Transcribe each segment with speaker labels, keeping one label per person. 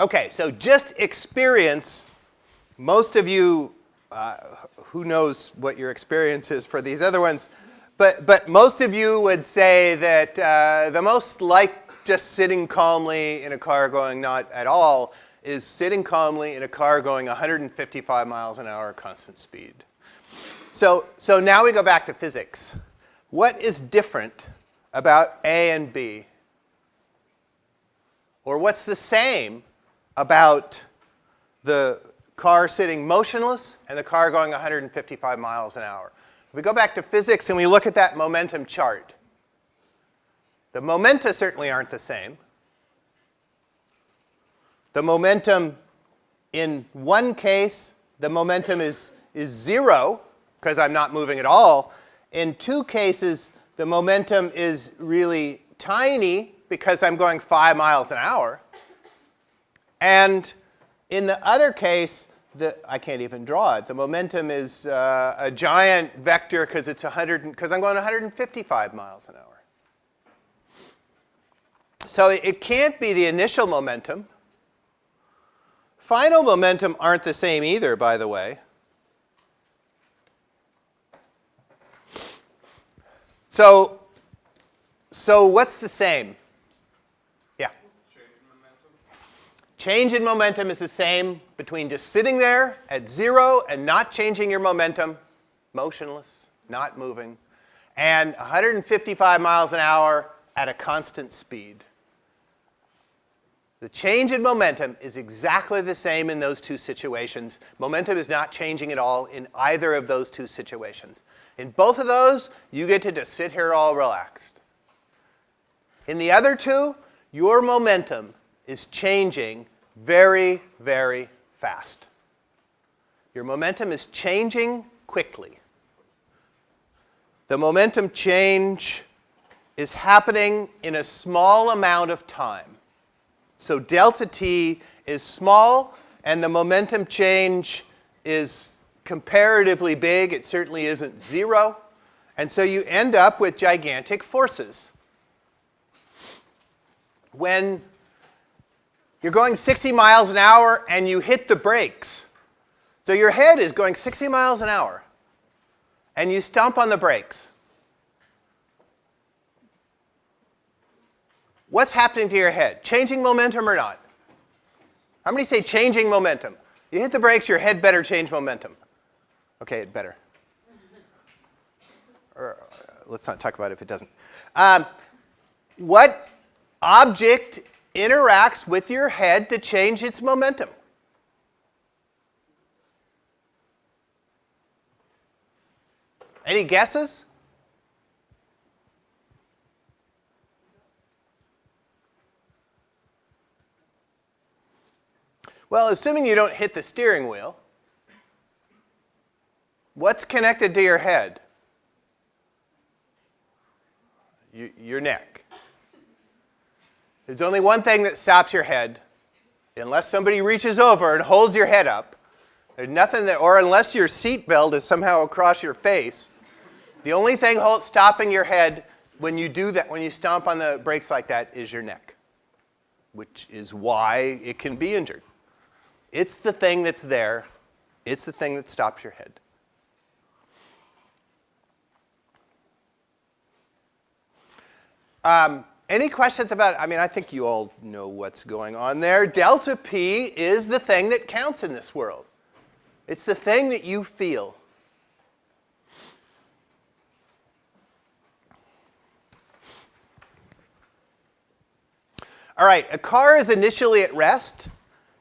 Speaker 1: Okay, so just experience. Most of you, uh, who knows what your experience is for these other ones, but, but most of you would say that uh, the most like just sitting calmly in a car going not at all is sitting calmly in a car going 155 miles an hour constant speed. So, so now we go back to physics. What is different about A and B? Or what's the same about the car sitting motionless and the car going 155 miles an hour. If we go back to physics and we look at that momentum chart, the momenta certainly aren't the same. The momentum in one case, the momentum is, is zero because I'm not moving at all. In two cases, the momentum is really tiny because I'm going five miles an hour. And in the other case, the, I can't even draw it. The momentum is uh, a giant vector because it's 100 because I'm going 155 miles an hour. So it can't be the initial momentum. Final momentum aren't the same either, by the way. So, so what's the same? Change in momentum is the same between just sitting there at zero and not changing your momentum, motionless, not moving, and 155 miles an hour at a constant speed. The change in momentum is exactly the same in those two situations. Momentum is not changing at all in either of those two situations. In both of those, you get to just sit here all relaxed. In the other two, your momentum is changing very, very fast. Your momentum is changing quickly. The momentum change is happening in a small amount of time. So delta t is small, and the momentum change is comparatively big. It certainly isn't zero. And so you end up with gigantic forces. When you're going 60 miles an hour and you hit the brakes. So your head is going 60 miles an hour and you stomp on the brakes. What's happening to your head? Changing momentum or not? How many say changing momentum? You hit the brakes, your head better change momentum. Okay, it better. Or, uh, let's not talk about it if it doesn't. Um, what object interacts with your head to change its momentum. Any guesses? Well, assuming you don't hit the steering wheel, what's connected to your head? your neck. There's only one thing that stops your head, unless somebody reaches over and holds your head up. There's nothing that, or unless your seatbelt is somehow across your face. The only thing hold, stopping your head when you do that, when you stomp on the brakes like that, is your neck, which is why it can be injured. It's the thing that's there. It's the thing that stops your head. Um, any questions about, I mean, I think you all know what's going on there. Delta P is the thing that counts in this world. It's the thing that you feel. All right, a car is initially at rest,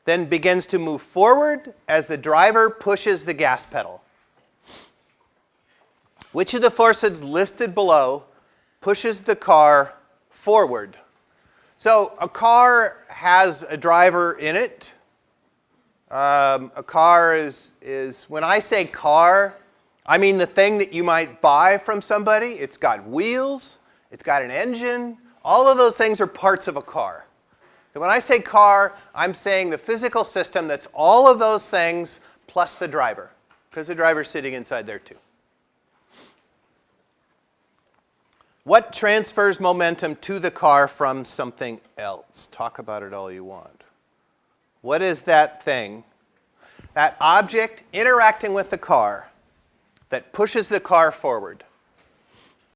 Speaker 1: then begins to move forward as the driver pushes the gas pedal. Which of the forces listed below pushes the car forward. So a car has a driver in it. Um, a car is, is, when I say car, I mean the thing that you might buy from somebody. It's got wheels, it's got an engine. All of those things are parts of a car. So when I say car, I'm saying the physical system that's all of those things plus the driver, because the driver's sitting inside there too. What transfers momentum to the car from something else? Talk about it all you want. what is that thing, that object interacting with the car that pushes the car forward?